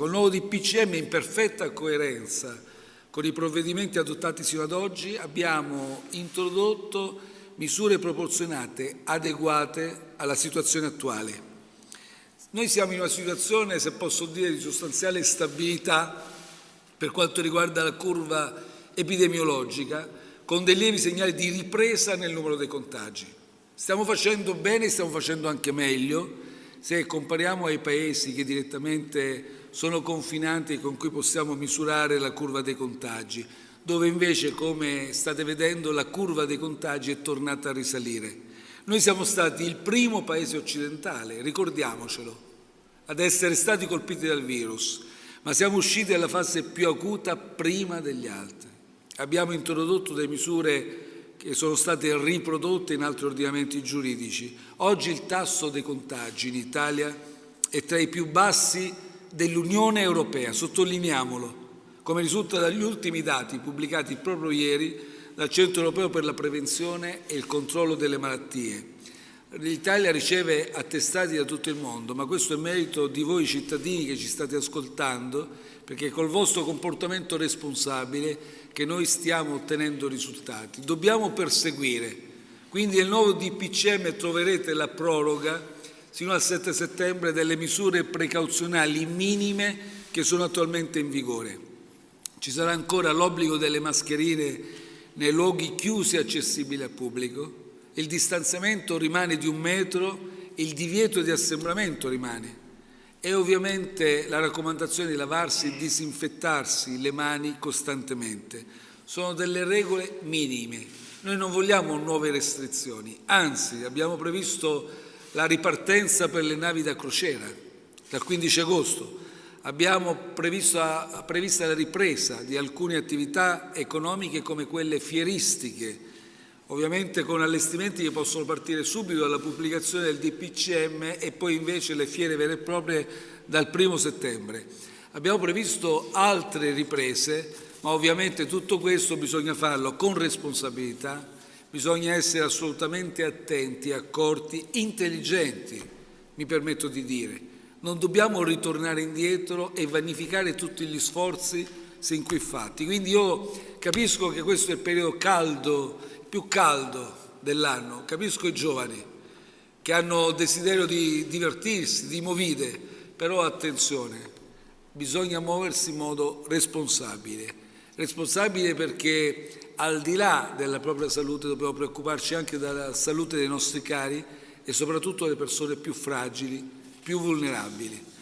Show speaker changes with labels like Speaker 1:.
Speaker 1: Col nuovo DPCM in perfetta coerenza con i provvedimenti adottati sino ad oggi abbiamo introdotto misure proporzionate, adeguate alla situazione attuale. Noi siamo in una situazione, se posso dire, di sostanziale stabilità per quanto riguarda la curva epidemiologica, con dei lievi segnali di ripresa nel numero dei contagi. Stiamo facendo bene, stiamo facendo anche meglio, se compariamo ai paesi che direttamente sono confinanti con cui possiamo misurare la curva dei contagi, dove invece, come state vedendo, la curva dei contagi è tornata a risalire. Noi siamo stati il primo paese occidentale, ricordiamocelo, ad essere stati colpiti dal virus, ma siamo usciti dalla fase più acuta prima degli altri. Abbiamo introdotto delle misure che sono state riprodotte in altri ordinamenti giuridici. Oggi il tasso dei contagi in Italia è tra i più bassi dell'Unione Europea, sottolineiamolo, come risulta dagli ultimi dati pubblicati proprio ieri dal Centro Europeo per la Prevenzione e il Controllo delle Malattie. L'Italia riceve attestati da tutto il mondo, ma questo è merito di voi cittadini che ci state ascoltando, perché col vostro comportamento responsabile che noi stiamo ottenendo risultati. Dobbiamo perseguire, quindi nel nuovo DPCM troverete la proroga sino al 7 settembre delle misure precauzionali minime che sono attualmente in vigore. Ci sarà ancora l'obbligo delle mascherine nei luoghi chiusi e accessibili al pubblico, il distanziamento rimane di un metro, il divieto di assembramento rimane e ovviamente la raccomandazione di lavarsi e disinfettarsi le mani costantemente. Sono delle regole minime. Noi non vogliamo nuove restrizioni, anzi abbiamo previsto la ripartenza per le navi da crociera dal 15 agosto. Abbiamo previsto, prevista la ripresa di alcune attività economiche come quelle fieristiche, ovviamente con allestimenti che possono partire subito dalla pubblicazione del DPCM e poi invece le fiere vere e proprie dal primo settembre. Abbiamo previsto altre riprese, ma ovviamente tutto questo bisogna farlo con responsabilità, bisogna essere assolutamente attenti, accorti, intelligenti, mi permetto di dire. Non dobbiamo ritornare indietro e vanificare tutti gli sforzi sin qui fatti. Quindi io capisco che questo è il periodo caldo più caldo dell'anno. Capisco i giovani che hanno desiderio di divertirsi, di movide, però attenzione, bisogna muoversi in modo responsabile. Responsabile perché al di là della propria salute dobbiamo preoccuparci anche della salute dei nostri cari e soprattutto delle persone più fragili, più vulnerabili.